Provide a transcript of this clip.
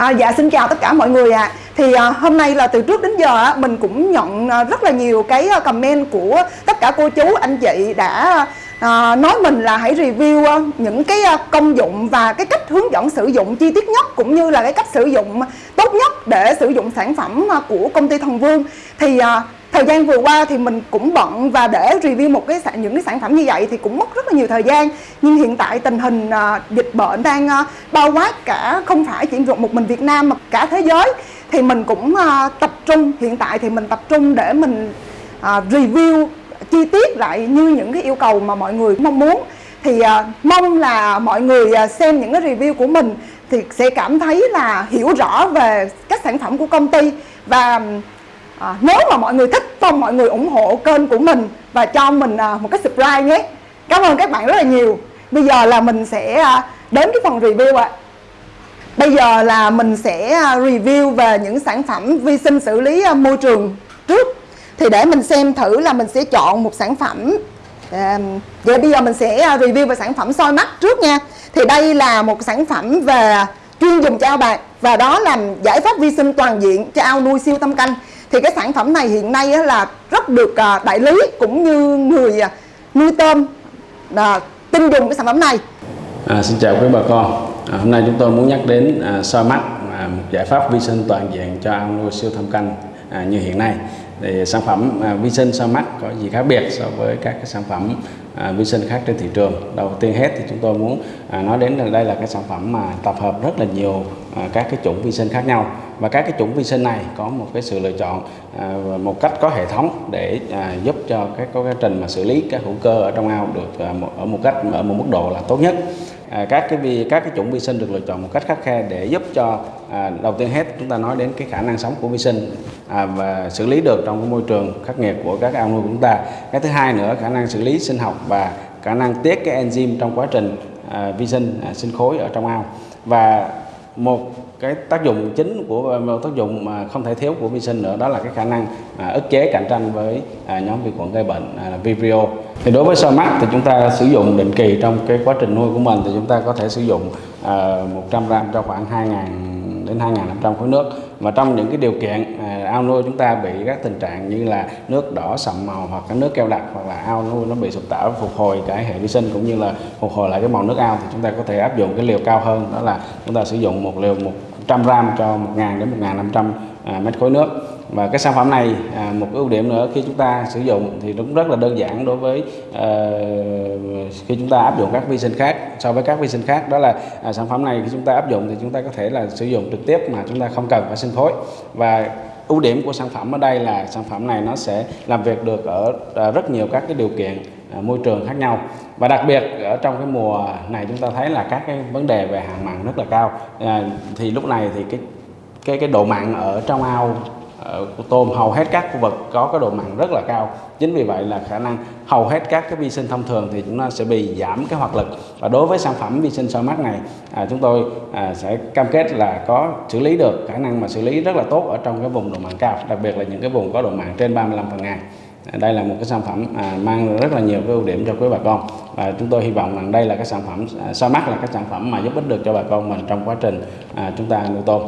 À, dạ xin chào tất cả mọi người ạ. À. Thì à, hôm nay là từ trước đến giờ á, mình cũng nhận à, rất là nhiều cái à, comment của tất cả cô chú anh chị đã à, nói mình là hãy review à, những cái à, công dụng và cái cách hướng dẫn sử dụng chi tiết nhất cũng như là cái cách sử dụng tốt nhất để sử dụng sản phẩm à, của công ty Thần Vương. Thì à, thời gian vừa qua thì mình cũng bận và để review một cái những cái sản phẩm như vậy thì cũng mất rất là nhiều thời gian. Nhưng hiện tại tình hình uh, dịch bệnh đang uh, bao quát cả không phải chỉ một mình Việt Nam mà cả thế giới. Thì mình cũng uh, tập trung hiện tại thì mình tập trung để mình uh, review chi tiết lại như những cái yêu cầu mà mọi người mong muốn. Thì uh, mong là mọi người uh, xem những cái review của mình thì sẽ cảm thấy là hiểu rõ về các sản phẩm của công ty và à, nếu mà mọi người thích mong mọi người ủng hộ kênh của mình và cho mình à, một cái subscribe nhé. Cảm ơn các bạn rất là nhiều. Bây giờ là mình sẽ à, đến cái phần review ạ. À. bây giờ là mình sẽ à, review về những sản phẩm vi sinh xử lý à, môi trường trước. Thì để mình xem thử là mình sẽ chọn một sản phẩm à, vậy bây giờ mình sẽ à, review về sản phẩm soi mắt trước nha. Thì đây là một sản phẩm về chuyên dùng cho ao bạc và đó là giải pháp vi sinh toàn diện cho ao nuôi siêu tâm canh thì cái sản phẩm này hiện nay là rất được à, đại lý cũng như người à, nuôi tôm là tin dùng cái sản phẩm này. À, xin chào quý bà con. À, hôm nay chúng tôi muốn nhắc đến à, soi mắt à, một giải pháp vi sinh toàn diện cho ao nuôi siêu thâm canh à, như hiện nay. Thì sản phẩm à, vi sinh soi mắt có gì khác biệt so với các cái sản phẩm à, vi sinh khác trên thị trường? Đầu tiên hết thì chúng tôi muốn à, nói đến là đây là cái sản phẩm mà tập hợp rất là nhiều à, các cái chủng vi sinh khác nhau và các cái chủng vi sinh này có một cái sự lựa chọn à, một cách có hệ thống để à, giúp cho các quá trình mà xử lý các hữu cơ ở trong ao được à, ở một cách ở một mức độ là tốt nhất. À, các cái vi các cái chủng vi sinh được lựa chọn một cách khắc khe để giúp cho à, đầu tiên hết chúng ta nói đến cái khả năng sống của vi sinh à, và xử lý được trong cái môi trường khắc nghiệt của các ao nuôi của chúng ta. Cái thứ hai nữa khả năng xử lý sinh học và khả năng tiết cái enzyme trong quá trình à, vi sinh à, sinh khối ở trong ao. Và một cái tác dụng chính của một tác dụng mà không thể thiếu của vi sinh nữa đó là cái khả năng à, ức chế cạnh tranh với à, nhóm vi khuẩn gây bệnh à, là Vibrio. Thì đối với soi mắt thì chúng ta sử dụng định kỳ trong cái quá trình nuôi của mình thì chúng ta có thể sử dụng à, 100 gram cho khoảng 2.000 đến 2.500 khối nước mà trong những cái điều kiện à, ao nuôi chúng ta bị các tình trạng như là nước đỏ sậm màu hoặc cái nước keo đặc hoặc là ao nuôi nó bị sụp tảo phục hồi cái hệ vi sinh cũng như là phục hồi lại cái màu nước ao thì chúng ta có thể áp dụng cái liều cao hơn đó là chúng ta sử dụng một liều 100 gram cho 1.000 đến 1.500 à, mét khối nước. Và cái sản phẩm này à, một ưu điểm nữa khi chúng ta sử dụng thì cũng rất là đơn giản đối với à, khi chúng ta áp dụng các vi sinh khác so với các vi sinh khác. Đó là à, sản phẩm này khi chúng ta áp dụng thì chúng ta có thể là sử dụng trực tiếp mà chúng ta không cần phải sinh thối. Và ưu điểm của sản phẩm ở đây là sản phẩm này nó sẽ làm việc được ở à, rất nhiều các cái điều kiện à, môi trường khác nhau. Và đặc biệt ở trong cái mùa này chúng ta thấy là các cái vấn đề về hạn mặn rất là cao. À, thì lúc này thì cái cái cái độ mặn ở trong ao Ờ, tôm hầu hết các khu vực có cái độ mặn rất là cao. Chính vì vậy là khả năng hầu hết các cái vi sinh thông thường thì chúng ta sẽ bị giảm cái hoạt lực. Và đối với sản phẩm vi sinh soi mắt này à, chúng tôi à, sẽ cam kết là có xử lý được khả năng mà xử lý rất là tốt ở trong cái vùng độ mặn cao đặc biệt là những cái vùng có độ mặn trên 35 phần ngàn. À, đây là một cái sản phẩm à, mang rất là nhiều cái ưu điểm cho quý bà con. Và chúng tôi hy vọng rằng đây là cái sản phẩm à, soi mắt là cái sản phẩm mà giúp ích được cho bà con mình trong quá trình à, chúng ta nuôi tôm.